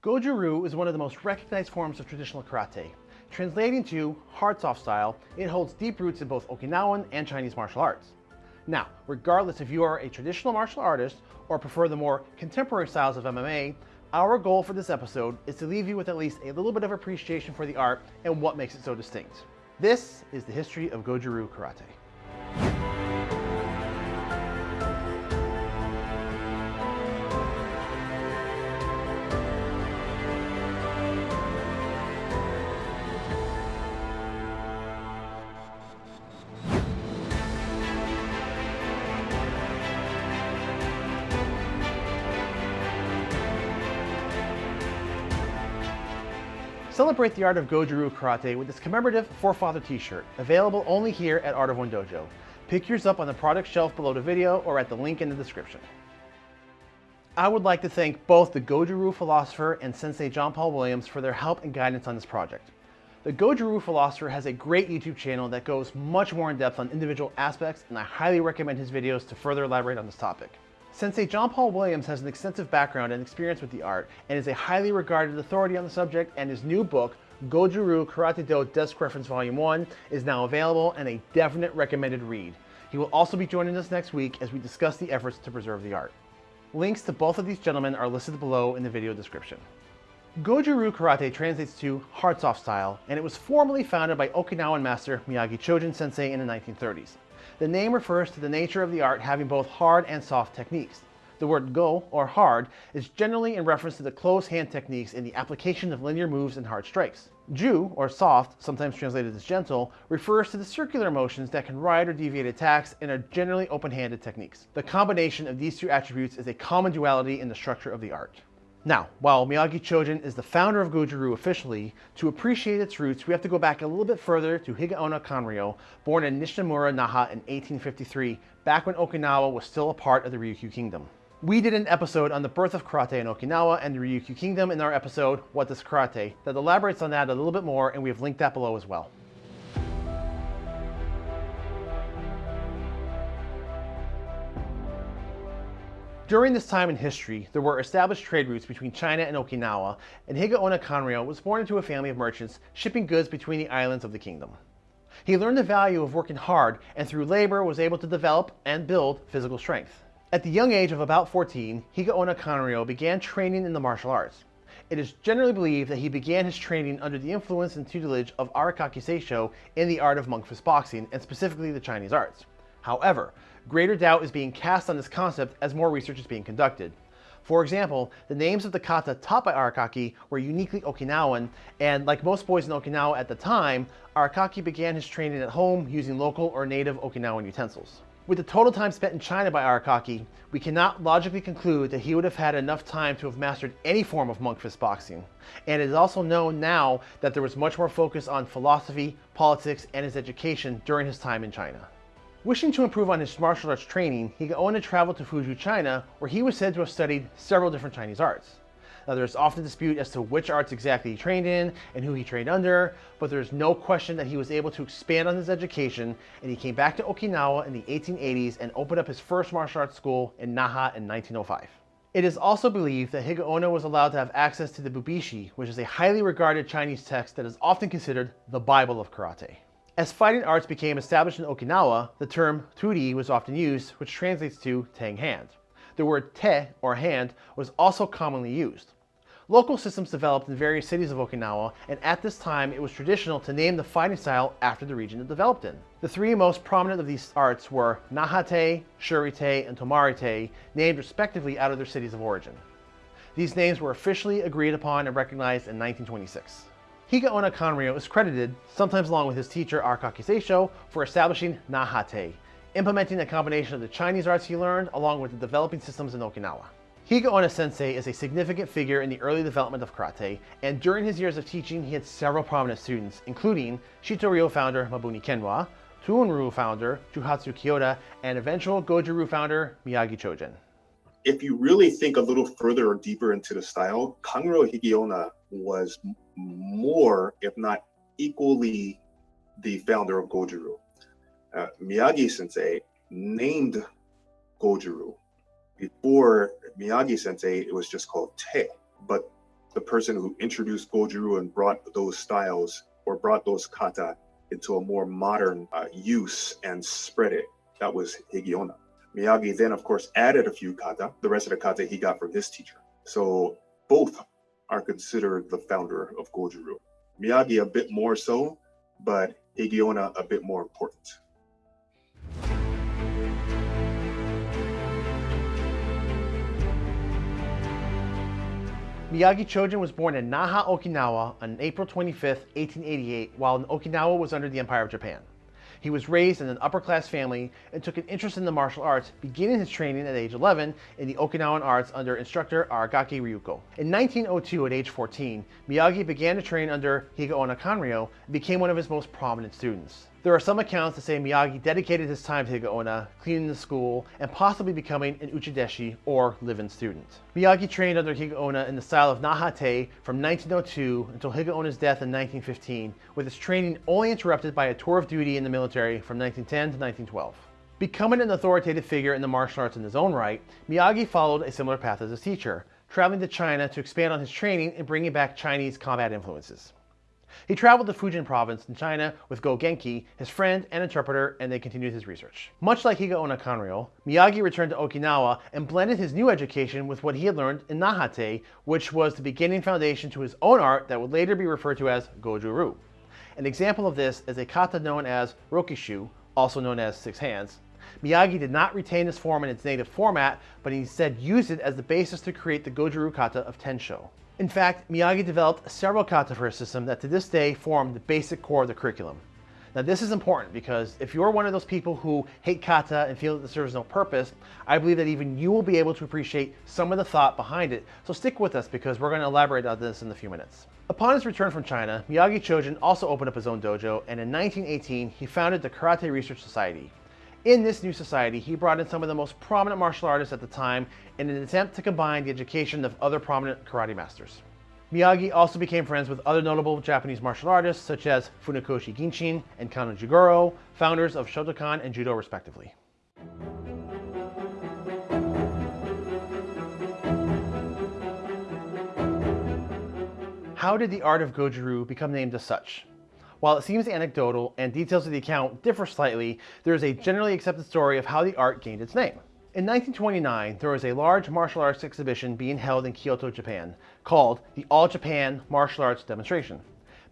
Goju-ryu is one of the most recognized forms of traditional karate. Translating to hard soft style, it holds deep roots in both Okinawan and Chinese martial arts. Now, regardless if you are a traditional martial artist or prefer the more contemporary styles of MMA, our goal for this episode is to leave you with at least a little bit of appreciation for the art and what makes it so distinct. This is the history of Goju-ryu Karate. Celebrate the art of Goju-ryu Karate with this commemorative Forefather t-shirt, available only here at Art of One Dojo. Pick yours up on the product shelf below the video or at the link in the description. I would like to thank both the Goju-ryu philosopher and Sensei John Paul Williams for their help and guidance on this project. The Goju-ryu philosopher has a great YouTube channel that goes much more in depth on individual aspects and I highly recommend his videos to further elaborate on this topic. Sensei John Paul Williams has an extensive background and experience with the art and is a highly regarded authority on the subject and his new book, Goju-ryu Karate Do Desk Reference Volume 1 is now available and a definite recommended read. He will also be joining us next week as we discuss the efforts to preserve the art. Links to both of these gentlemen are listed below in the video description. Goju-ryu Karate translates to hard soft style and it was formally founded by Okinawan master Miyagi Chojun sensei in the 1930s. The name refers to the nature of the art having both hard and soft techniques. The word go, or hard, is generally in reference to the closed hand techniques in the application of linear moves and hard strikes. Ju, or soft, sometimes translated as gentle, refers to the circular motions that can ride or deviate attacks and are generally open-handed techniques. The combination of these two attributes is a common duality in the structure of the art. Now, while Miyagi Chojun is the founder of Goju-ryu officially, to appreciate its roots, we have to go back a little bit further to Higaonna Kanryo, born in Nishimura, Naha in 1853, back when Okinawa was still a part of the Ryukyu Kingdom. We did an episode on the birth of karate in Okinawa and the Ryukyu Kingdom in our episode, What is Karate, that elaborates on that a little bit more and we have linked that below as well. During this time in history, there were established trade routes between China and Okinawa, and Higaonna Kanryo was born into a family of merchants shipping goods between the islands of the kingdom. He learned the value of working hard and through labor was able to develop and build physical strength. At the young age of about 14, Higaonna Kanryo began training in the martial arts. It is generally believed that he began his training under the influence and tutelage of Arakaki Seisho in the art of monk fist boxing, and specifically the Chinese arts. However, greater doubt is being cast on this concept as more research is being conducted. For example, the names of the kata taught by Arakaki were uniquely Okinawan, and like most boys in Okinawa at the time, Arakaki began his training at home using local or native Okinawan utensils. With the total time spent in China by Arakaki, we cannot logically conclude that he would have had enough time to have mastered any form of monk fist boxing. And it is also known now that there was much more focus on philosophy, politics, and his education during his time in China. Wishing to improve on his martial arts training, Higaonna traveled to Fuzhou, China, where he was said to have studied several different Chinese arts. Now there's often dispute as to which arts exactly he trained in and who he trained under, but there's no question that he was able to expand on his education and he came back to Okinawa in the 1880s and opened up his first martial arts school in Naha in 1905. It is also believed that Higaonna was allowed to have access to the Bubishi, which is a highly regarded Chinese text that is often considered the Bible of karate. As fighting arts became established in Okinawa, the term turi was often used, which translates to tang hand. The word te, or hand, was also commonly used. Local systems developed in various cities of Okinawa, and at this time it was traditional to name the fighting style after the region it developed in. The three most prominent of these arts were Nahate, Shurite, and Tomarite, named respectively out of their cities of origin. These names were officially agreed upon and recognized in 1926. Higaonna Kanryo is credited, sometimes along with his teacher Arakaki Seisho, for establishing Nahate, implementing a combination of the Chinese arts he learned along with the developing systems in Okinawa. Higaonna Sensei is a significant figure in the early development of karate, and during his years of teaching he had several prominent students, including Shito-ryu founder Mabuni Kenwa, Tuon-ryu founder Juhatsu Kyoda, and eventual Goju-ryu founder Miyagi Chojun. If you really think a little further or deeper into the style, Kanryo Higaonna was more, if not equally, the founder of Goju-ryu. Uh, Miyagi Sensei named Goju-ryu. Before Miyagi Sensei, it was just called Te. But the person who introduced Goju-ryu and brought those styles or brought those kata into a more modern uh, use and spread it. That was Higaonna. Miyagi then, of course, added a few kata, the rest of the kata he got from his teacher. So both are considered the founder of Goju-ryu. Miyagi a bit more so, but Higaonna a bit more important. Miyagi Chojun was born in Naha, Okinawa on April 25, 1888, while Okinawa was under the Empire of Japan. He was raised in an upper class family and took an interest in the martial arts, beginning his training at age 11 in the Okinawan arts under instructor Aragaki Ryuko. In 1902, at age 14, Miyagi began to train under Higaonna Kanryo and became one of his most prominent students. There are some accounts that say Miyagi dedicated his time to Higaonna, cleaning the school, and possibly becoming an uchideshi, or live-in student. Miyagi trained under Higaonna in the style of Nahate from 1902 until Higaonna's death in 1915, with his training only interrupted by a tour of duty in the military from 1910 to 1912. Becoming an authoritative figure in the martial arts in his own right, Miyagi followed a similar path as his teacher, traveling to China to expand on his training and bringing back Chinese combat influences. He traveled to Fujian province in China with Go Genki, his friend and interpreter, and they continued his research. Much like Higaonna Kanryo, Miyagi returned to Okinawa and blended his new education with what he had learned in Nahate, which was the beginning foundation to his own art that would later be referred to as Goju-ryu. An example of this is a kata known as Rokkishu, also known as Six Hands. Miyagi did not retain this form in its native format, but instead used it as the basis to create the Goju-ryu kata of Tensho. In fact, Miyagi developed several kata for his system that to this day form the basic core of the curriculum. Now this is important because if you're one of those people who hate kata and feel that it serves no purpose, I believe that even you will be able to appreciate some of the thought behind it. So stick with us because we're going to elaborate on this in a few minutes. Upon his return from China, Miyagi Chojun also opened up his own dojo and in 1918 he founded the Karate Research Society. In this new society, he brought in some of the most prominent martial artists at the time in an attempt to combine the education of other prominent karate masters. Miyagi also became friends with other notable Japanese martial artists such as Funakoshi Gichin and Kano Jigoro, founders of Shotokan and Judo respectively. How did the art of Goju-ryu become named as such? While it seems anecdotal and details of the account differ slightly, there is a generally accepted story of how the art gained its name. In 1929, there was a large martial arts exhibition being held in Kyoto, Japan, called the All Japan Martial Arts Demonstration.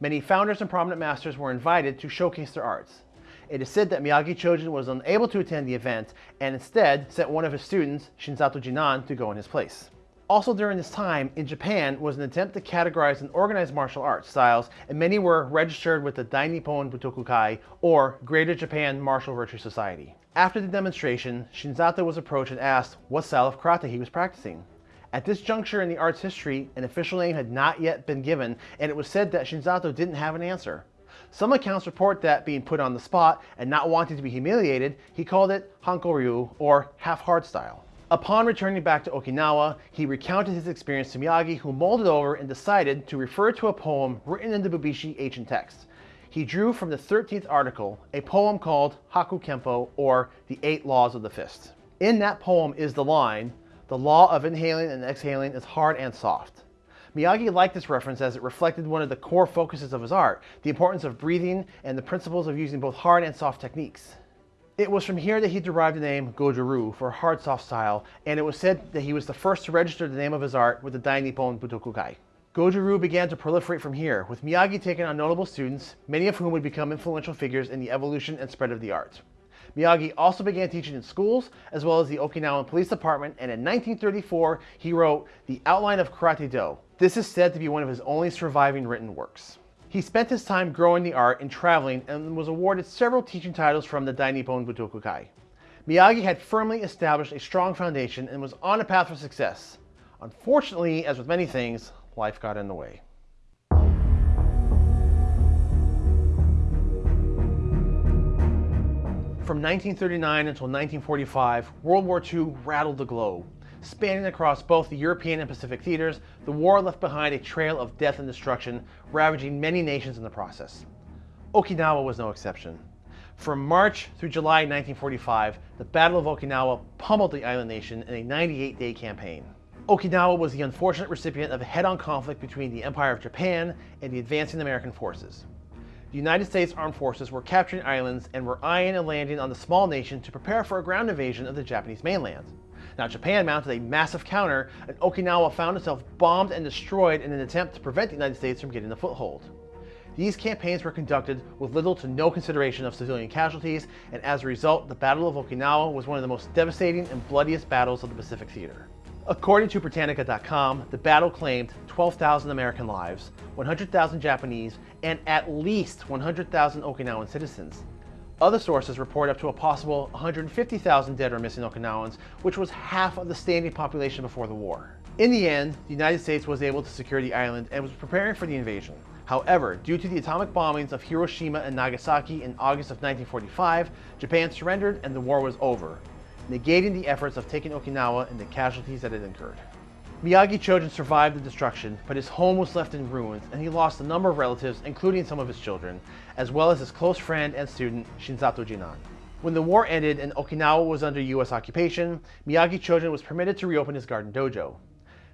Many founders and prominent masters were invited to showcase their arts. It is said that Miyagi Chojun was unable to attend the event and instead sent one of his students, Shinzato Jinan, to go in his place. Also during this time, in Japan, was an attempt to categorize and organize martial arts styles, and many were registered with the Dai Nippon Butokukai, or Greater Japan Martial Virtue Society. After the demonstration, Shinzato was approached and asked what style of karate he was practicing. At this juncture in the art's history, an official name had not yet been given, and it was said that Shinzato didn't have an answer. Some accounts report that being put on the spot and not wanting to be humiliated, he called it Hanko-ryu, or half-hard style. Upon returning back to Okinawa, he recounted his experience to Miyagi, who mulled it over and decided to refer to a poem written in the Bubishi ancient text. He drew from the 13th article a poem called Haku Kempo, or the Eight Laws of the Fist. In that poem is the line, the law of inhaling and exhaling is hard and soft. Miyagi liked this reference as it reflected one of the core focuses of his art, the importance of breathing and the principles of using both hard and soft techniques. It was from here that he derived the name Goju-ryu for hard soft style, and it was said that he was the first to register the name of his art with the Dai Nippon Butokukai. Goju-ryu began to proliferate from here, with Miyagi taking on notable students, many of whom would become influential figures in the evolution and spread of the art. Miyagi also began teaching in schools, as well as the Okinawan Police Department, and in 1934, he wrote The Outline of Karate Do. This is said to be one of his only surviving written works. He spent his time growing the art and traveling and was awarded several teaching titles from the Dai Nippon Butokukai. Miyagi had firmly established a strong foundation and was on a path for success. Unfortunately, as with many things, life got in the way. From 1939 until 1945, World War II rattled the globe. Spanning across both the European and Pacific theaters, the war left behind a trail of death and destruction, ravaging many nations in the process. Okinawa was no exception. From March through July 1945, the Battle of Okinawa pummeled the island nation in a 98-day campaign. Okinawa was the unfortunate recipient of a head-on conflict between the Empire of Japan and the advancing American forces. The United States Armed Forces were capturing islands and were eyeing a landing on the small nation to prepare for a ground invasion of the Japanese mainland. Now Japan mounted a massive counter and Okinawa found itself bombed and destroyed in an attempt to prevent the United States from getting a foothold. These campaigns were conducted with little to no consideration of civilian casualties, and as a result, the Battle of Okinawa was one of the most devastating and bloodiest battles of the Pacific Theater. According to Britannica.com, the battle claimed 12,000 American lives, 100,000 Japanese, and at least 100,000 Okinawan citizens. Other sources report up to a possible 150,000 dead or missing Okinawans, which was half of the standing population before the war. In the end, the United States was able to secure the island and was preparing for the invasion. However, due to the atomic bombings of Hiroshima and Nagasaki in August of 1945, Japan surrendered and the war was over, negating the efforts of taking Okinawa and the casualties that it incurred. Miyagi Chojun survived the destruction, but his home was left in ruins and he lost a number of relatives, including some of his children, as well as his close friend and student, Shinzato Jinan. When the war ended and Okinawa was under US occupation, Miyagi Chojun was permitted to reopen his garden dojo.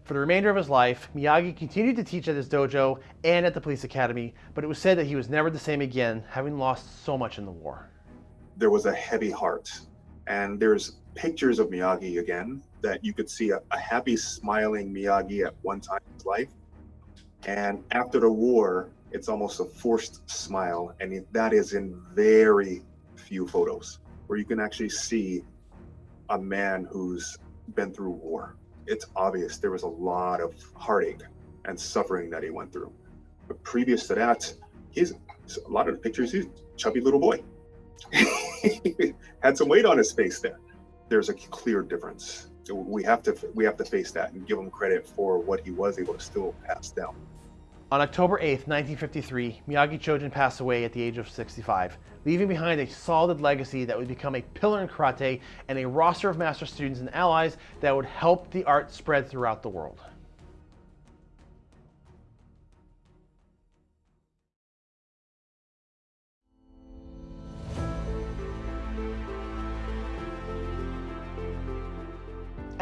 For the remainder of his life, Miyagi continued to teach at his dojo and at the police academy, but it was said that he was never the same again, having lost so much in the war. There was a heavy heart, and there's pictures of Miyagi again that you could see a, a happy, smiling Miyagi at one time in his life. And after the war, it's almost a forced smile. And that is in very few photos where you can actually see a man who's been through war. It's obvious there was a lot of heartache and suffering that he went through. But previous to that, he's a lot of the pictures, he's chubby little boy. Had some weight on his face there there's a clear difference. So we have to we have to face that and give him credit for what he was able to still pass down. On October 8, 1953, Miyagi Chojun passed away at the age of 65, leaving behind a solid legacy that would become a pillar in karate and a roster of master students and allies that would help the art spread throughout the world.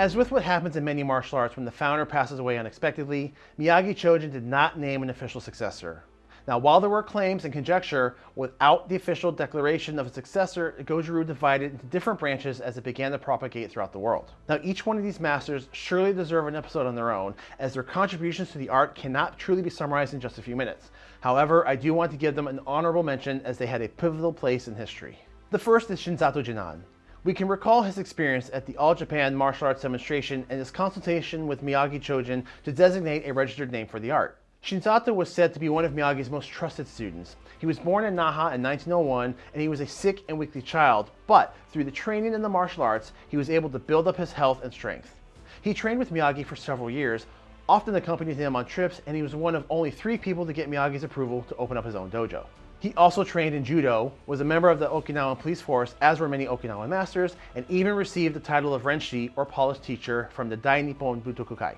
As with what happens in many martial arts when the founder passes away unexpectedly, Miyagi Chojun did not name an official successor. Now, while there were claims and conjecture, without the official declaration of a successor, Goju-Ryu divided into different branches as it began to propagate throughout the world. Now, each one of these masters surely deserve an episode on their own, as their contributions to the art cannot truly be summarized in just a few minutes. However, I do want to give them an honorable mention as they had a pivotal place in history. The first is Shinzato Jinan. We can recall his experience at the All Japan Martial Arts Demonstration and his consultation with Miyagi Chojun to designate a registered name for the art. Shinzato was said to be one of Miyagi's most trusted students. He was born in Naha in 1901 and he was a sick and weakly child, but through the training in the martial arts, he was able to build up his health and strength. He trained with Miyagi for several years, often accompanied him on trips, and he was one of only three people to get Miyagi's approval to open up his own dojo. He also trained in judo, was a member of the Okinawan police force, as were many Okinawan masters, and even received the title of Renshi, or polished teacher, from the Dai Nippon Butokukai.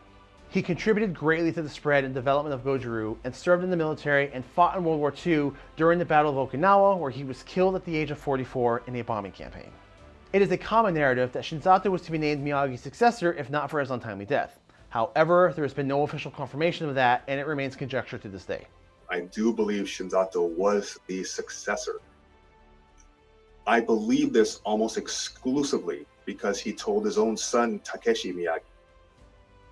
He contributed greatly to the spread and development of Goju-Ryu and served in the military and fought in World War II during the Battle of Okinawa, where he was killed at the age of 44 in a bombing campaign. It is a common narrative that Shinzato was to be named Miyagi's successor if not for his untimely death. However, there has been no official confirmation of that, and it remains conjecture to this day. I do believe Shinzato was the successor. I believe this almost exclusively because he told his own son, Takeshi Miyagi,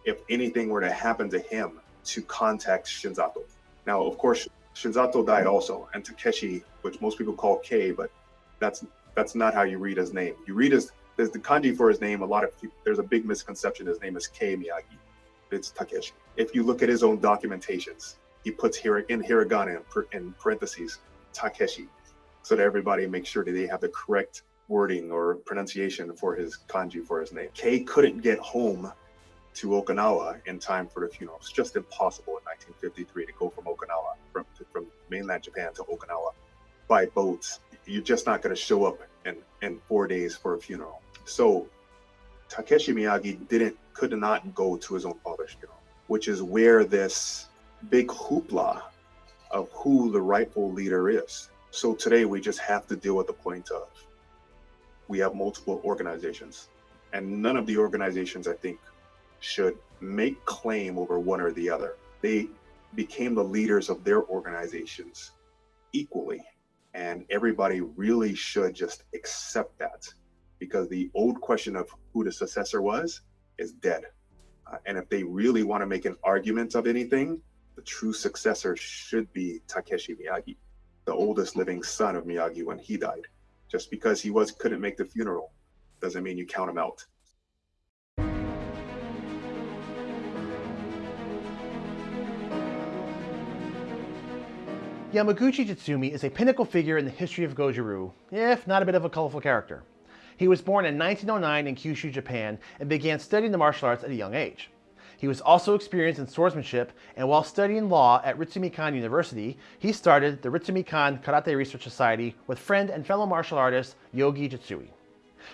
if anything were to happen to him, to contact Shinzato. Now, of course, Shinzato died also, and Takeshi, which most people call K, but that's that's not how you read his name. You read his there's the kanji for his name. A lot of people, there's a big misconception. His name is K Miyagi. It's Takeshi. If you look at his own documentations, he puts here in hiragana in parentheses Takeshi, so that everybody makes sure that they have the correct wording or pronunciation for his kanji for his name. Kei couldn't get home to Okinawa in time for the funeral. It's just impossible in 1953 to go from Okinawa, from, from mainland Japan to Okinawa by boat. You're just not going to show up in, in four days for a funeral. So Takeshi Miyagi didn't, could not go to his own father's funeral, which is where this big hoopla of who the rightful leader is. So today we just have to deal with the point of we have multiple organizations, and none of the organizations I think should make claim over one or the other. They became the leaders of their organizations equally. And everybody really should just accept that because the old question of who the successor was is dead. Uh, and if they really want to make an argument of anything, the true successor should be Takeshi Miyagi, the oldest living son of Miyagi when he died. Just because he was couldn't make the funeral doesn't mean you count him out. Yamaguchi Jitsumi is a pinnacle figure in the history of Goju-Ryu, if not a bit of a colorful character. He was born in 1909 in Kyushu, Japan, and began studying the martial arts at a young age. He was also experienced in swordsmanship, and while studying law at Ritsumeikan University, he started the Ritsumeikan Karate Research Society with friend and fellow martial artist Yogi Jitsuei.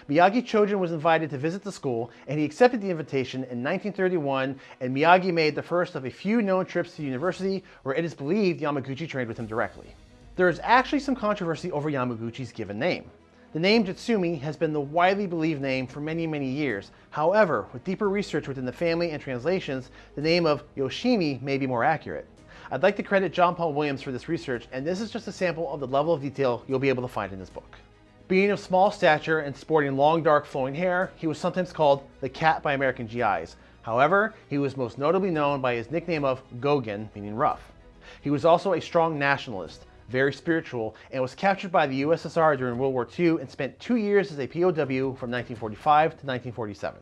Miyagi Chojun was invited to visit the school, and he accepted the invitation in 1931, and Miyagi made the first of a few known trips to the university where it is believed Yamaguchi trained with him directly. There is actually some controversy over Yamaguchi's given name. The name Jitsumi has been the widely believed name for many, many years. However, with deeper research within the family and translations, the name of Yoshimi may be more accurate. I'd like to credit John Paul Williams for this research, and this is just a sample of the level of detail you'll be able to find in this book. Being of small stature and sporting long dark flowing hair, he was sometimes called the cat by American GIs. However, he was most notably known by his nickname of Gogen, meaning rough. He was also a strong nationalist, very spiritual, and was captured by the USSR during World War II and spent two years as a POW from 1945 to 1947.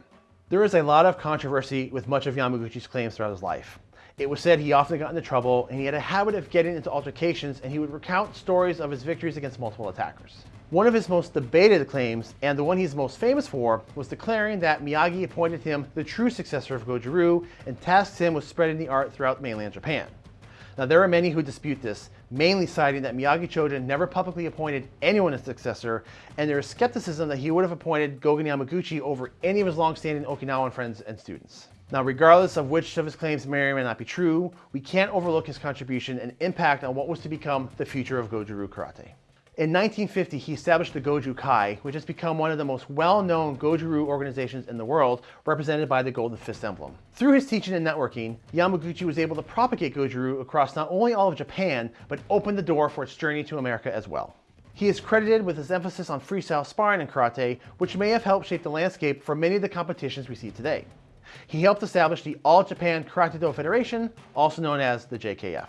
There is a lot of controversy with much of Yamaguchi's claims throughout his life. It was said he often got into trouble and he had a habit of getting into altercations and he would recount stories of his victories against multiple attackers. One of his most debated claims, and the one he's most famous for, was declaring that Miyagi appointed him the true successor of Goju-Ryu and tasked him with spreading the art throughout mainland Japan. Now there are many who dispute this, mainly citing that Miyagi Chojun never publicly appointed anyone as successor, and there is skepticism that he would have appointed Gogen Yamaguchi over any of his long-standing Okinawan friends and students. Now, regardless of which of his claims may or may not be true, we can't overlook his contribution and impact on what was to become the future of Goju-Ryu Karate. In 1950, he established the Goju Kai, which has become one of the most well-known Goju-Ryu organizations in the world, represented by the Golden Fist emblem. Through his teaching and networking, Yamaguchi was able to propagate Goju-Ryu across not only all of Japan, but opened the door for its journey to America as well. He is credited with his emphasis on freestyle sparring and karate, which may have helped shape the landscape for many of the competitions we see today. He helped establish the All Japan Karate Do Federation, also known as the JKF.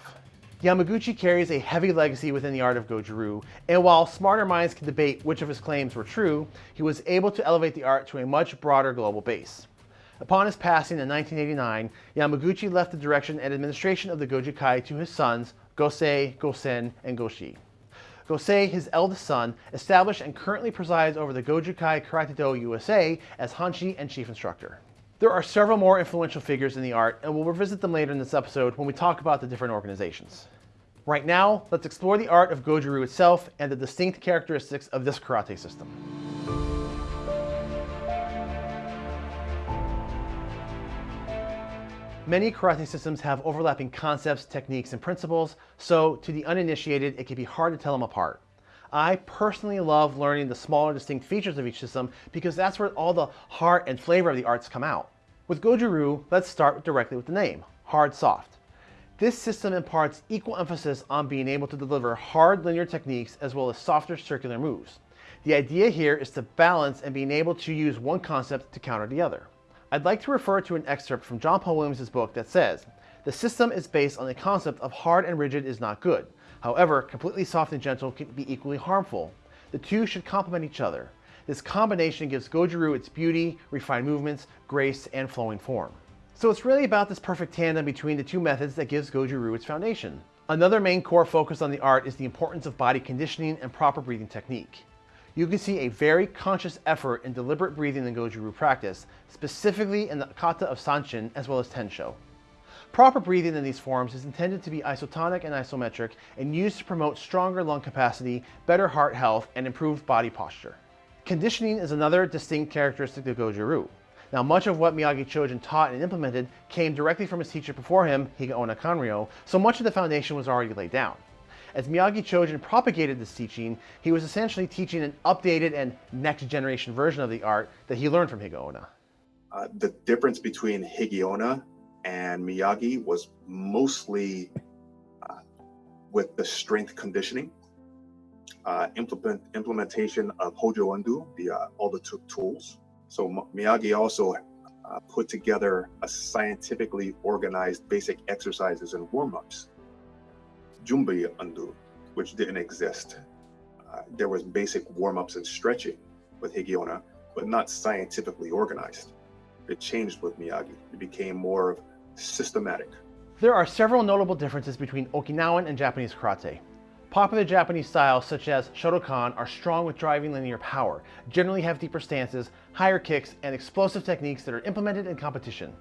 Yamaguchi carries a heavy legacy within the art of Goju-Ryu, and while smarter minds can debate which of his claims were true, he was able to elevate the art to a much broader global base. Upon his passing in 1989, Yamaguchi left the direction and administration of the Goju Kai to his sons, Gosei, Gosen, and Goshi. Gosei, his eldest son, established and currently presides over the Goju Kai Karate Do USA as Hanshi and chief instructor. There are several more influential figures in the art, and we'll revisit them later in this episode when we talk about the different organizations. Right now, let's explore the art of Goju-Ryu itself and the distinct characteristics of this karate system. Many karate systems have overlapping concepts, techniques, and principles, so to the uninitiated, it can be hard to tell them apart. I personally love learning the smaller distinct features of each system because that's where all the heart and flavor of the arts come out. With Goju-Ryu, let's start directly with the name, hard soft. This system imparts equal emphasis on being able to deliver hard linear techniques as well as softer circular moves. The idea here is to balance and being able to use one concept to counter the other. I'd like to refer to an excerpt from John Paul Williams' book that says, the system is based on the concept of hard and rigid is not good. However, completely soft and gentle can be equally harmful. The two should complement each other. This combination gives Goju-Ryu its beauty, refined movements, grace, and flowing form. So it's really about this perfect tandem between the two methods that gives Goju-Ryu its foundation. Another main core focus on the art is the importance of body conditioning and proper breathing technique. You can see a very conscious effort in deliberate breathing in Goju-Ryu practice, specifically in the kata of Sanchin as well as Tensho. Proper breathing in these forms is intended to be isotonic and isometric and used to promote stronger lung capacity, better heart health, and improved body posture. Conditioning is another distinct characteristic of Goju-Ryu. Now, much of what Miyagi Chojun taught and implemented came directly from his teacher before him, Higaonna Kanryo, so much of the foundation was already laid down. As Miyagi Chojun propagated this teaching, he was essentially teaching an updated and next generation version of the art that he learned from Higaonna. Uh, the difference between Higaonna and Miyagi was mostly uh, with the strength conditioning, uh, implement, implementation of Hojo Undo, the uh, all the tools. So Miyagi also uh, put together a scientifically organized basic exercises and warm-ups. Jumbi Undo, which didn't exist. Uh, there was basic warm-ups and stretching with Higaonna, but not scientifically organized. It changed with Miyagi. It became more systematic. There are several notable differences between Okinawan and Japanese karate. Popular Japanese styles such as Shotokan are strong with driving linear power, generally have deeper stances, higher kicks, and explosive techniques that are implemented in competition.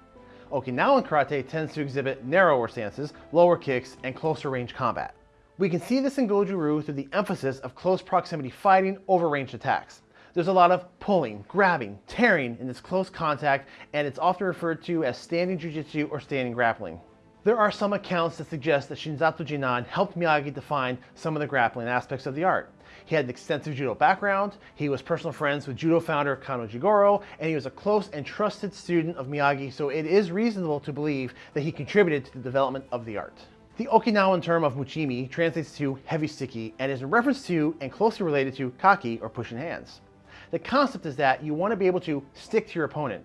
Okinawan karate tends to exhibit narrower stances, lower kicks, and closer range combat. We can see this in Goju-Ryu through the emphasis of close proximity fighting over ranged attacks. There's a lot of pulling, grabbing, tearing in this close contact, and it's often referred to as standing jujitsu or standing grappling. There are some accounts that suggest that Shinzato Jinan helped Miyagi define some of the grappling aspects of the art. He had an extensive judo background, he was personal friends with judo founder Kano Jigoro, and he was a close and trusted student of Miyagi, so it is reasonable to believe that he contributed to the development of the art. The Okinawan term of muchimi translates to heavy sticky and is in reference to and closely related to kaki or pushing hands. The concept is that you want to be able to stick to your opponent.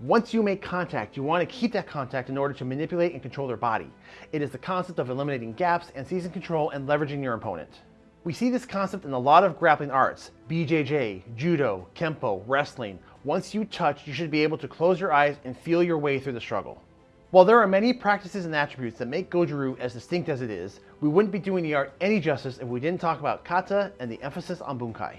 Once you make contact, you want to keep that contact in order to manipulate and control their body. It is the concept of eliminating gaps and seizing control and leveraging your opponent. We see this concept in a lot of grappling arts, BJJ, Judo, Kempo, wrestling. Once you touch, you should be able to close your eyes and feel your way through the struggle. While there are many practices and attributes that make Goju-Ryu as distinct as it is, we wouldn't be doing the art any justice if we didn't talk about kata and the emphasis on bunkai.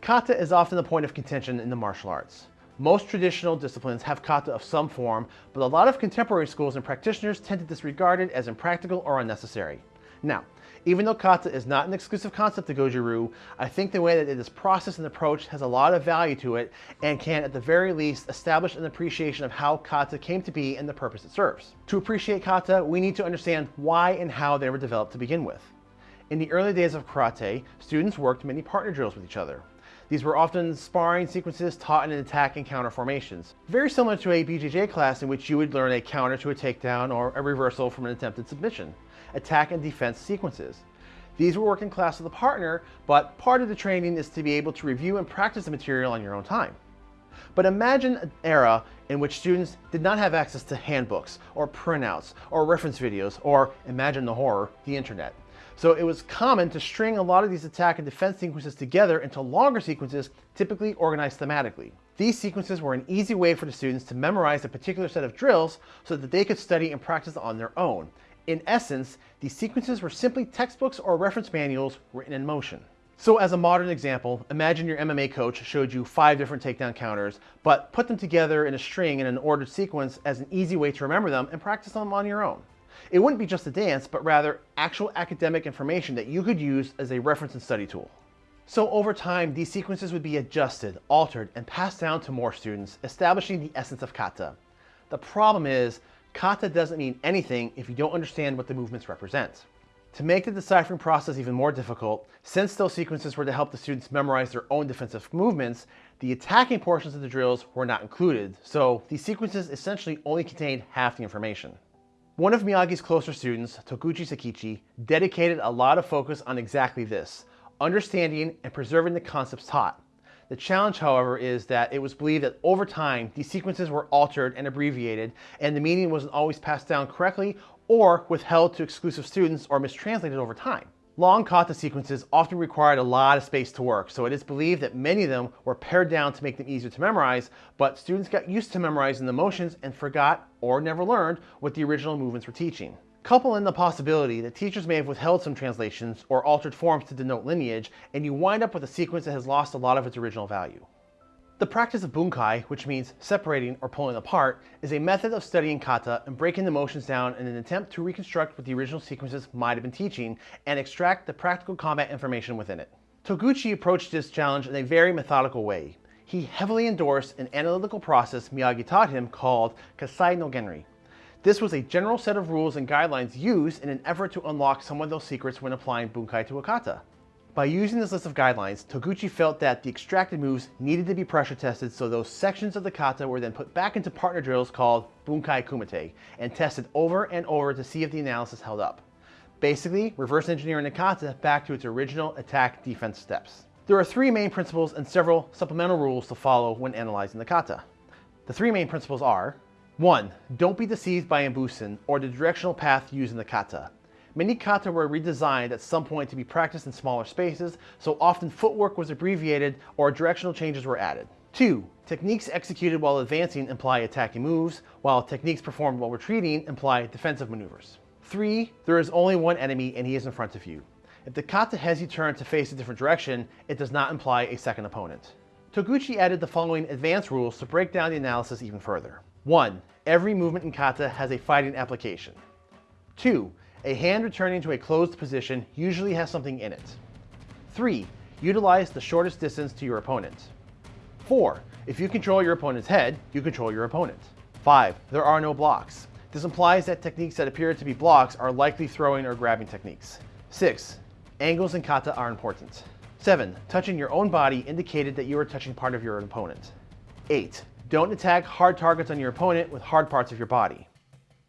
Kata is often the point of contention in the martial arts. Most traditional disciplines have kata of some form, but a lot of contemporary schools and practitioners tend to disregard it as impractical or unnecessary. Now, even though kata is not an exclusive concept to Goju-Ryu, I think the way that it is processed and approached has a lot of value to it and can at the very least establish an appreciation of how kata came to be and the purpose it serves. To appreciate kata, we need to understand why and how they were developed to begin with. In the early days of karate, students worked many partner drills with each other. These were often sparring sequences taught in attack and counter formations. Very similar to a BJJ class in which you would learn a counter to a takedown or a reversal from an attempted submission. Attack and defense sequences. These were worked in class with a partner, but part of the training is to be able to review and practice the material on your own time. But imagine an era in which students did not have access to handbooks or printouts or reference videos or, imagine the horror, the internet. So it was common to string a lot of these attack and defense sequences together into longer sequences, typically organized thematically. These sequences were an easy way for the students to memorize a particular set of drills so that they could study and practice on their own. In essence, these sequences were simply textbooks or reference manuals written in motion. So as a modern example, imagine your MMA coach showed you five different takedown counters, but put them together in a string in an ordered sequence as an easy way to remember them and practice them on your own. It wouldn't be just a dance, but rather actual academic information that you could use as a reference and study tool. So over time, these sequences would be adjusted, altered, and passed down to more students, establishing the essence of kata. The problem is, kata doesn't mean anything if you don't understand what the movements represent. To make the deciphering process even more difficult, since those sequences were to help the students memorize their own defensive movements, the attacking portions of the drills were not included, so these sequences essentially only contained half the information. One of Miyagi's closer students, Toguchi Seikichi, dedicated a lot of focus on exactly this, understanding and preserving the concepts taught. The challenge, however, is that it was believed that over time, these sequences were altered and abbreviated, and the meaning wasn't always passed down correctly or withheld to exclusive students or mistranslated over time. Long kata sequences often required a lot of space to work, so it is believed that many of them were pared down to make them easier to memorize, but students got used to memorizing the motions and forgot or never learned what the original movements were teaching. Couple in the possibility that teachers may have withheld some translations or altered forms to denote lineage, and you wind up with a sequence that has lost a lot of its original value. The practice of bunkai, which means separating or pulling apart, is a method of studying kata and breaking the motions down in an attempt to reconstruct what the original sequences might have been teaching and extract the practical combat information within it. Toguchi approached this challenge in a very methodical way. He heavily endorsed an analytical process Miyagi taught him called Kaisai no Genri. This was a general set of rules and guidelines used in an effort to unlock some of those secrets when applying bunkai to a kata. By using this list of guidelines, Toguchi felt that the extracted moves needed to be pressure tested so those sections of the kata were then put back into partner drills called Bunkai Kumite and tested over and over to see if the analysis held up. Basically, reverse engineering the kata back to its original attack defense steps. There are three main principles and several supplemental rules to follow when analyzing the kata. The three main principles are 1. Don't be deceived by Embusen or the directional path used in the kata. Many kata were redesigned at some point to be practiced in smaller spaces, so often footwork was abbreviated or directional changes were added. 2. Techniques executed while advancing imply attacking moves, while techniques performed while retreating imply defensive maneuvers. 3. There is only one enemy and he is in front of you. If the kata has you turn to face a different direction, it does not imply a second opponent. Toguchi added the following advanced rules to break down the analysis even further. 1. Every movement in kata has a fighting application. 2. A hand returning to a closed position usually has something in it. 3. Utilize the shortest distance to your opponent. 4. If you control your opponent's head, you control your opponent. 5. There are no blocks. This implies that techniques that appear to be blocks are likely throwing or grabbing techniques. 6. Angles and kata are important. 7. Touching your own body indicated that you are touching part of your opponent. 8. Don't attack hard targets on your opponent with hard parts of your body.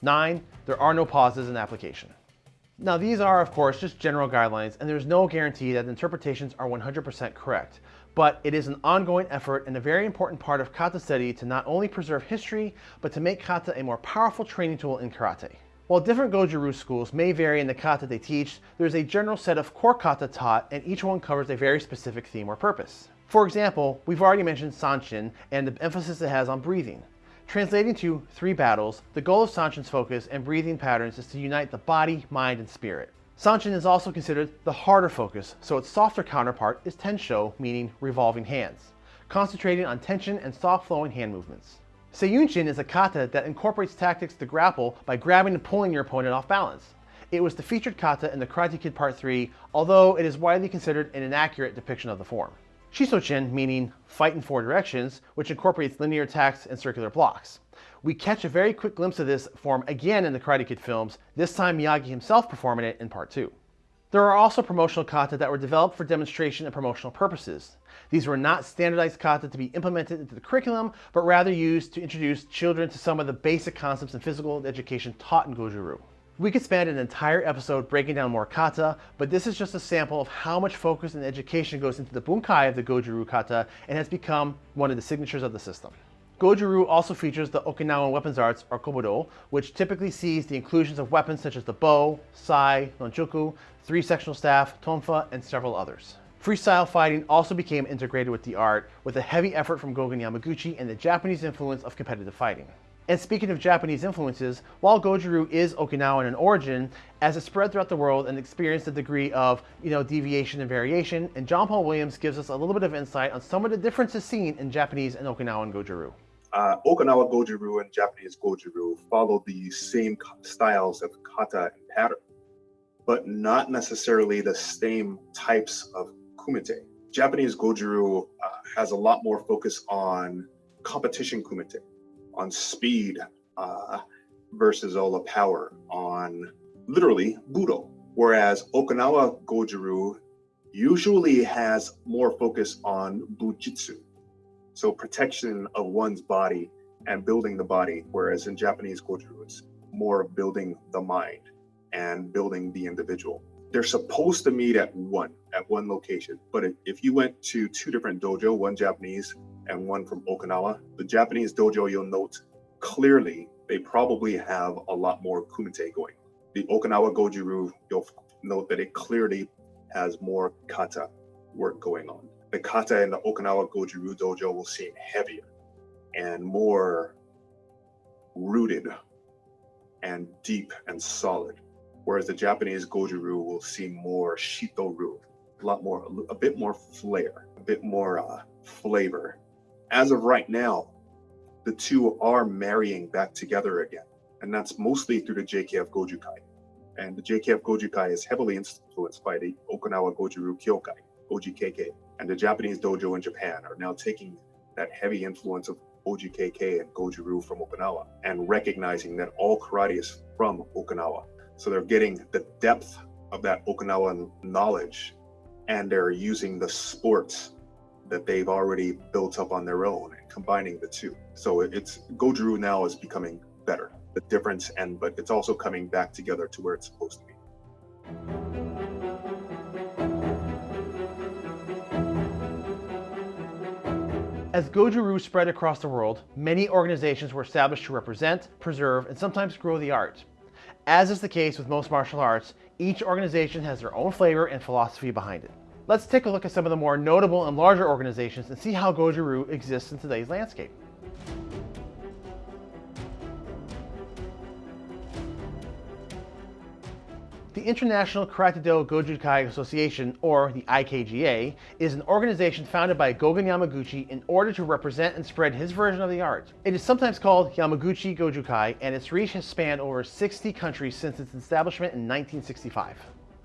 9. There are no pauses in application. Now these are of course just general guidelines and there's no guarantee that interpretations are 100% correct, but it is an ongoing effort and a very important part of kata study to not only preserve history, but to make kata a more powerful training tool in karate. While different Goju-Ryu schools may vary in the kata they teach, there's a general set of core kata taught and each one covers a very specific theme or purpose. For example, we've already mentioned Sanchin and the emphasis it has on breathing. Translating to three battles, the goal of Sanchin's focus and breathing patterns is to unite the body, mind, and spirit. Sanchin is also considered the harder focus, so its softer counterpart is Tensho, meaning revolving hands, concentrating on tension and soft flowing hand movements. Seiyunchin is a kata that incorporates tactics to grapple by grabbing and pulling your opponent off balance. It was the featured kata in the Karate Kid Part 3, although it is widely considered an inaccurate depiction of the form. Shisochin, meaning fight in four directions, which incorporates linear attacks and circular blocks. We catch a very quick glimpse of this form again in the Karate Kid films, this time Miyagi himself performing it in part 2. There are also promotional kata that were developed for demonstration and promotional purposes. These were not standardized kata to be implemented into the curriculum, but rather used to introduce children to some of the basic concepts in physical education taught in Goju-Ryu. We could spend an entire episode breaking down more kata, but this is just a sample of how much focus and education goes into the bunkai of the Goju-Ryu kata and has become one of the signatures of the system. Goju-Ryu also features the Okinawan weapons arts, or Kobudo, which typically sees the inclusions of weapons such as the bo, sai, nunchaku, three-sectional staff, tonfa, and several others. Freestyle fighting also became integrated with the art, with a heavy effort from Gogen Yamaguchi and the Japanese influence of competitive fighting. And speaking of Japanese influences, while Goju-Ryu is Okinawan in origin, as it spread throughout the world and experienced a degree of, you know, deviation and variation, and John Paul Williams gives us a little bit of insight on some of the differences seen in Japanese and Okinawan Goju-Ryu. Uh, Okinawa Goju-Ryu and Japanese Goju-Ryu follow the same styles of kata and pattern, but not necessarily the same types of kumite. Japanese Goju-Ryu uh, has a lot more focus on competition kumite on speed uh, versus all the power on literally Budo. Whereas Okinawa Goju-Ryu usually has more focus on Bujutsu. So protection of one's body and building the body. Whereas in Japanese Goju-Ryu, it's more building the mind and building the individual. They're supposed to meet at one, at one location. But if, if you went to two different dojo, one Japanese and one from Okinawa. The Japanese dojo, you'll note clearly they probably have a lot more kumite going. The Okinawa Goju-Ryu, you'll note that it clearly has more kata work going on. The kata in the Okinawa Goju-Ryu dojo will seem heavier and more rooted and deep and solid, whereas the Japanese Goju-Ryu will seem more shito-ryu, a lot more, a bit more flair, a bit more uh, flavor as of right now, the two are marrying back together again. And that's mostly through the JKF Gojukai. And the JKF Gojukai is heavily influenced by the Okinawa Goju-Ryu Kyokai, OGKK. And the Japanese dojo in Japan are now taking that heavy influence of OGKK and Goju-Ryu from Okinawa and recognizing that all karate is from Okinawa. So they're getting the depth of that Okinawan knowledge and they're using the sports that they've already built up on their own and combining the two. So it's Goju-Ryu now is becoming better. The difference and but it's also coming back together to where it's supposed to be. As Goju-Ryu spread across the world, many organizations were established to represent, preserve, and sometimes grow the art. As is the case with most martial arts, each organization has their own flavor and philosophy behind it. Let's take a look at some of the more notable and larger organizations and see how Goju-Ryu exists in today's landscape. The International Karate-Do Goju-Kai Association, or the IKGA, is an organization founded by Gogen Yamaguchi in order to represent and spread his version of the art. It is sometimes called Yamaguchi Goju-Kai, and its reach has spanned over 60 countries since its establishment in 1965.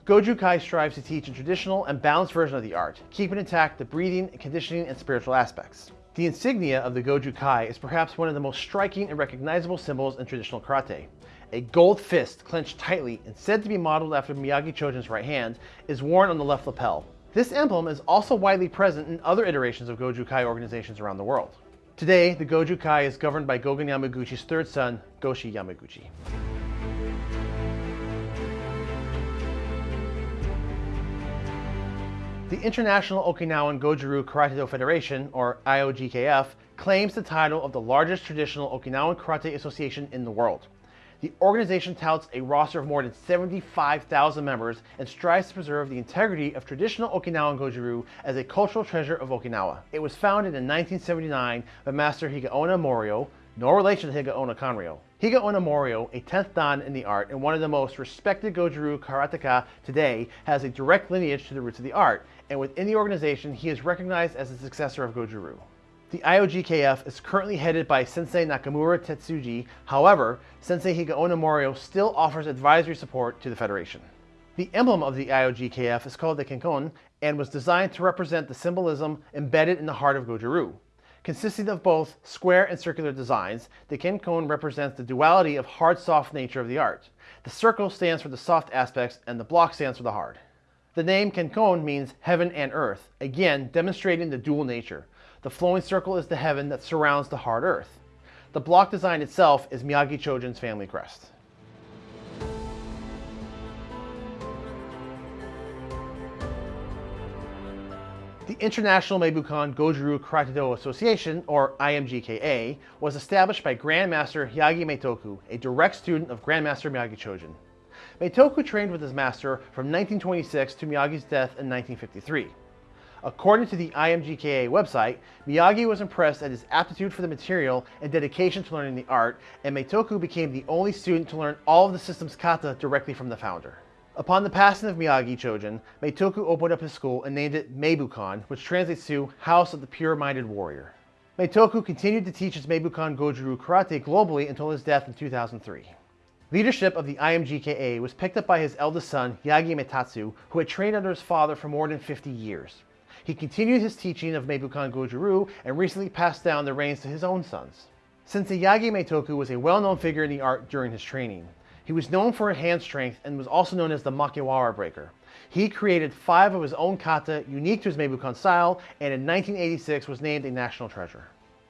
Goju-Kai strives to teach a traditional and balanced version of the art, keeping intact the breathing, conditioning, and spiritual aspects. The insignia of the Goju-Kai is perhaps one of the most striking and recognizable symbols in traditional karate. A gold fist clenched tightly and said to be modeled after Miyagi Chojun's right hand is worn on the left lapel. This emblem is also widely present in other iterations of Goju-Kai organizations around the world. Today, the Goju-Kai is governed by Gogen Yamaguchi's third son, Goshi Yamaguchi. The International Okinawan Goju-Ryu Karate-Do Federation, or IOGKF, claims the title of the largest traditional Okinawan karate association in the world. The organization touts a roster of more than 75,000 members and strives to preserve the integrity of traditional Okinawan Goju-Ryu as a cultural treasure of Okinawa. It was founded in 1979 by Master Higaonna Morio, no relation to Higaonna Kanryo. Higaonna Morio, a 10th Dan in the art and one of the most respected Goju-Ryu karateka today, has a direct lineage to the roots of the art, and within the organization, he is recognized as the successor of Goju-Ryu. The IOGKF is currently headed by Sensei Nakamura Tetsuji, however, Sensei Higaonna Morio still offers advisory support to the Federation. The emblem of the IOGKF is called the Kenkon and was designed to represent the symbolism embedded in the heart of Goju-Ryu. Consisting of both square and circular designs, the Kenkon represents the duality of hard-soft nature of the art. The circle stands for the soft aspects and the block stands for the hard. The name Kenkon means heaven and earth, again demonstrating the dual nature. The flowing circle is the heaven that surrounds the hard earth. The block design itself is Miyagi Chojun's family crest. The International Meibukan Goju-Ryu Karate-Do Association, or IMGKA, was established by Grandmaster Yagi Meitoku, a direct student of Grandmaster Miyagi Chojun. Meitoku trained with his master from 1926 to Miyagi's death in 1953. According to the IMGKA website, Miyagi was impressed at his aptitude for the material and dedication to learning the art, and Meitoku became the only student to learn all of the system's kata directly from the founder. Upon the passing of Miyagi Chojun, Meitoku opened up his school and named it Meibukan, which translates to House of the Pure-Minded Warrior. Meitoku continued to teach his Meibukan Goju-Ryu karate globally until his death in 2003. Leadership of the IMGKA was picked up by his eldest son, Yagi Meitatsu, who had trained under his father for more than 50 years. He continued his teaching of Meibukan Goju-Ryu and recently passed down the reins to his own sons. Since Yagi Meitoku was a well-known figure in the art during his training, he was known for his hand strength and was also known as the Makiwara Breaker. He created five of his own kata unique to his Meibukan style and in 1986 was named a national treasure.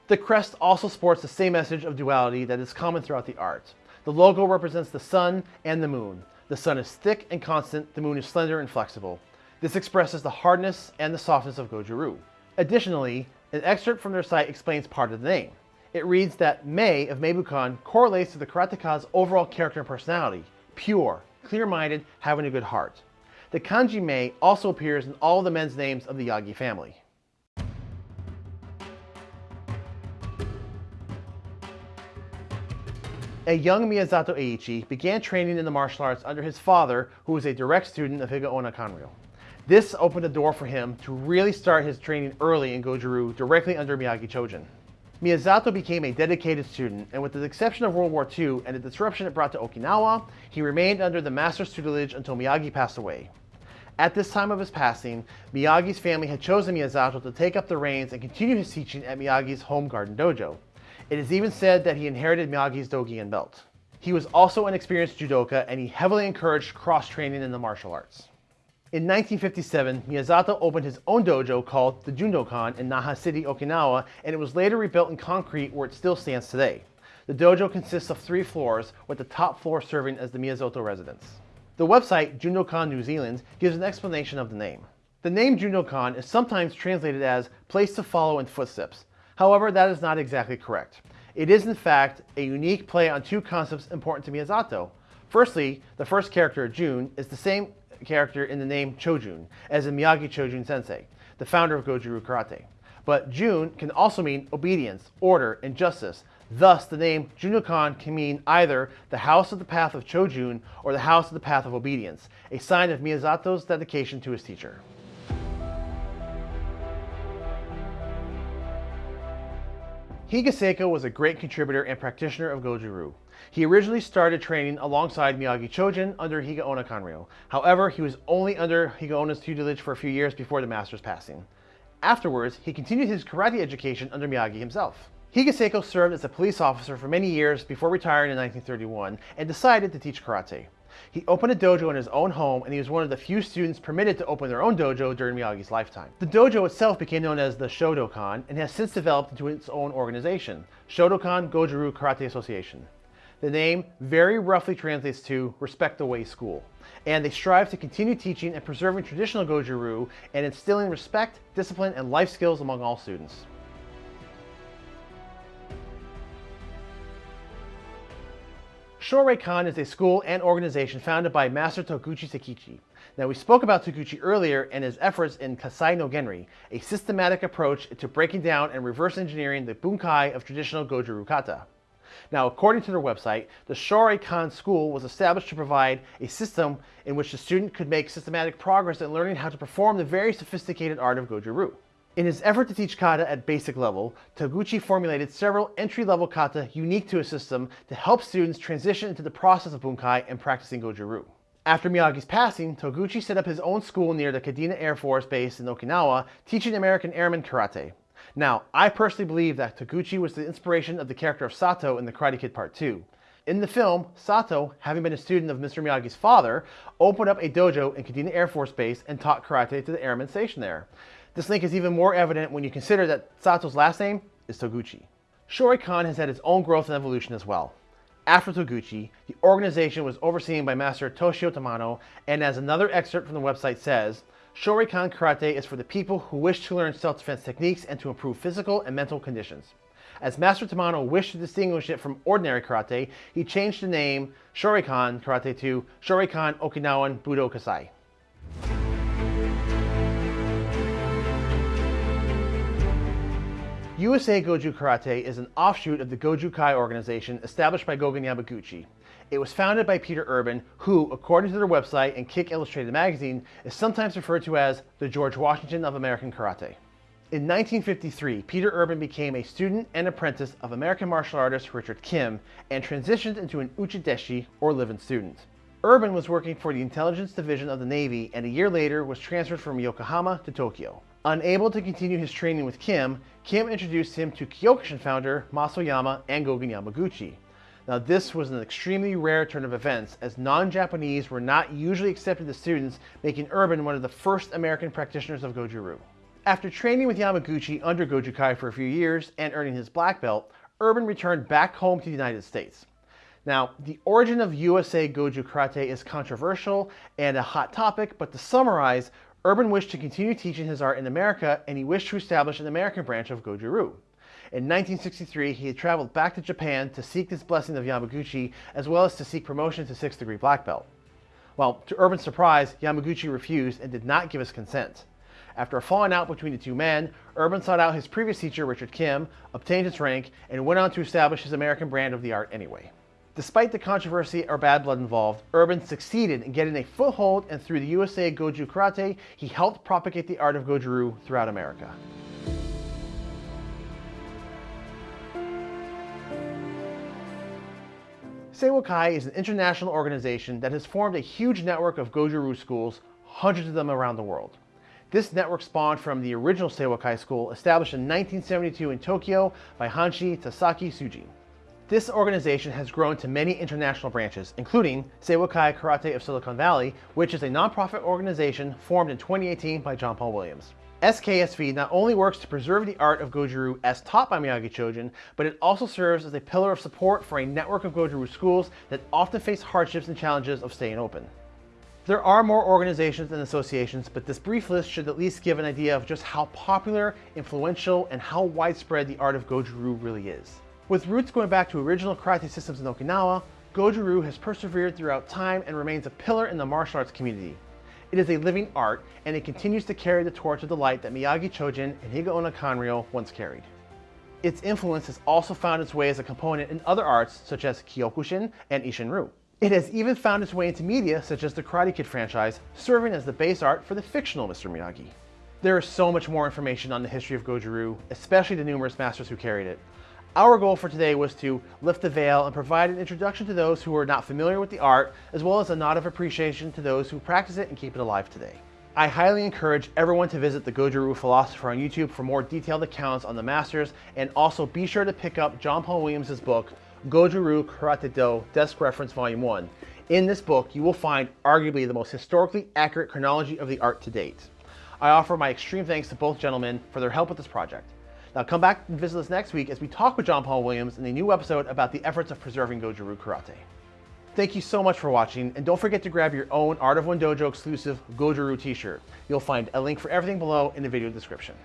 The crest also sports the same message of duality that is common throughout the art. The logo represents the sun and the moon. The sun is thick and constant, the moon is slender and flexible. This expresses the hardness and the softness of Goju-Ryu. Additionally, an excerpt from their site explains part of the name. It reads that Mei of Meibukan correlates to the karateka's overall character and personality, pure, clear-minded, having a good heart. The kanji Mei also appears in all the men's names of the Yagi family. A young Miyazato Eiichi began training in the martial arts under his father, who was a direct student of Higaonna Kanryo. This opened the door for him to really start his training early in Goju-Ryu directly under Miyagi Chojun. Miyazato became a dedicated student, and with the exception of World War II and the disruption it brought to Okinawa, he remained under the master's tutelage until Miyagi passed away. At this time of his passing, Miyagi's family had chosen Miyazato to take up the reins and continue his teaching at Miyagi's home garden dojo. It is even said that he inherited Miyagi's dogi and belt. He was also an experienced judoka and he heavily encouraged cross-training in the martial arts. In 1957, Miyazato opened his own dojo called the Jundokan in Naha City, Okinawa, and it was later rebuilt in concrete where it still stands today. The dojo consists of three floors, with the top floor serving as the Miyazato residence. The website Jundokan New Zealand gives an explanation of the name. The name Jundokan is sometimes translated as place to follow in footsteps. However, that is not exactly correct. It is in fact a unique play on two concepts important to Miyazato. Firstly, the first character, Jun, is the same character in the name Chojun, as in Miyagi Chojun Sensei, the founder of Goju-Ryu Karate. But Jun can also mean obedience, order, and justice. Thus, the name Jundokan can mean either the house of the path of Chojun or the house of the path of obedience, a sign of Miyazato's dedication to his teacher. Higa Seiko was a great contributor and practitioner of Goju-Ryu. He originally started training alongside Miyagi Chojun under Higaonna Kanryo. However, he was only under Higaonna's tutelage for a few years before the master's passing. Afterwards, he continued his karate education under Miyagi himself. Higa Seiko served as a police officer for many years before retiring in 1931 and decided to teach karate. He opened a dojo in his own home and he was one of the few students permitted to open their own dojo during Miyagi's lifetime. The dojo itself became known as the Shodokan and has since developed into its own organization, Shodokan Goju-Ryu Karate Association. The name very roughly translates to Respect the Way School, and they strive to continue teaching and preserving traditional Goju-Ryu and instilling respect, discipline, and life skills among all students. Shoreikan is a school and organization founded by Master Toguchi Seikichi. Now we spoke about Toguchi earlier and his efforts in Kaisai no Genri, a systematic approach to breaking down and reverse engineering the bunkai of traditional Goju-Ryu kata. Now, according to their website, the Shoreikan School was established to provide a system in which the student could make systematic progress in learning how to perform the very sophisticated art of Goju-Ryu. In his effort to teach kata at basic level, Toguchi formulated several entry-level kata unique to his system to help students transition into the process of bunkai and practicing Goju-Ryu. After Miyagi's passing, Toguchi set up his own school near the Kadena Air Force Base in Okinawa, teaching American Airmen karate. Now, I personally believe that Toguchi was the inspiration of the character of Sato in The Karate Kid Part 2. In the film, Sato, having been a student of Mr. Miyagi's father, opened up a dojo in Kadena Air Force Base and taught karate to the airmen stationed there. This link is even more evident when you consider that Sato's last name is Toguchi. Shoreikan has had its own growth and evolution as well. After Toguchi, the organization was overseen by Master Toshio Tamano, and as another excerpt from the website says, Shoreikan Karate is for the people who wish to learn self-defense techniques and to improve physical and mental conditions. As Master Tamano wished to distinguish it from ordinary karate, he changed the name Shoreikan Karate to Shoreikan Okinawan Budo Kasai. USA Goju Karate is an offshoot of the Goju Kai organization established by Gogen Yamaguchi. It was founded by Peter Urban, who, according to their website and Kick Illustrated magazine, is sometimes referred to as the George Washington of American Karate. In 1953, Peter Urban became a student and apprentice of American martial artist Richard Kim and transitioned into an uchideshi, or live-in student. Urban was working for the intelligence division of the Navy and a year later was transferred from Yokohama to Tokyo. Unable to continue his training with Kim, Kim introduced him to Kyokushin founder Mas Oyama and Gogen Yamaguchi. Now this was an extremely rare turn of events as non-Japanese were not usually accepted as students, making Urban one of the first American practitioners of Goju-Ryu. After training with Yamaguchi under Goju Kai for a few years and earning his black belt, Urban returned back home to the United States. Now, the origin of USA Goju Karate is controversial and a hot topic, but to summarize, Urban wished to continue teaching his art in America and he wished to establish an American branch of Goju-Ryu. In 1963, he had traveled back to Japan to seek this blessing of Yamaguchi as well as to seek promotion to 6th degree black belt. Well, to Urban's surprise, Yamaguchi refused and did not give his consent. After a falling out between the two men, Urban sought out his previous teacher, Richard Kim, obtained his rank, and went on to establish his American brand of the art anyway. Despite the controversy or bad blood involved, Urban succeeded in getting a foothold and through the USA Goju Karate, he helped propagate the art of Goju-Ryu throughout America. Seiwakai is an international organization that has formed a huge network of Goju-Ryu schools, hundreds of them around the world. This network spawned from the original Seiwakai school established in 1972 in Tokyo by Hanshi Tasaki Shuji. This organization has grown to many international branches, including Seiwakai Karate of Silicon Valley, which is a nonprofit organization formed in 2018 by John Paul Williams. SKSV not only works to preserve the art of Goju-Ryu as taught by Miyagi Chojun, but it also serves as a pillar of support for a network of Goju-Ryu schools that often face hardships and challenges of staying open. There are more organizations and associations, but this brief list should at least give an idea of just how popular, influential, and how widespread the art of Goju-Ryu really is. With roots going back to original karate systems in Okinawa, Goju-Ryu has persevered throughout time and remains a pillar in the martial arts community. It is a living art, and it continues to carry the torch of the light that Miyagi Chojun and Higaonna Kanryo once carried. Its influence has also found its way as a component in other arts such as Kyokushin and Isshin-Ryu. It has even found its way into media such as the Karate Kid franchise, serving as the base art for the fictional Mr. Miyagi. There is so much more information on the history of Goju-Ryu, especially the numerous masters who carried it. Our goal for today was to lift the veil and provide an introduction to those who are not familiar with the art, as well as a nod of appreciation to those who practice it and keep it alive today. I highly encourage everyone to visit the Goju-Ryu Philosopher on YouTube for more detailed accounts on the masters, and also be sure to pick up John Paul Williams' book, Goju-Ryu Karate Do Desk Reference Volume 1. In this book, you will find arguably the most historically accurate chronology of the art to date. I offer my extreme thanks to both gentlemen for their help with this project. Now come back and visit us next week as we talk with John Paul Williams in a new episode about the efforts of preserving Goju-Ryu Karate. Thank you so much for watching, and don't forget to grab your own Art of One Dojo exclusive Goju-Ryu t-shirt. You'll find a link for everything below in the video description.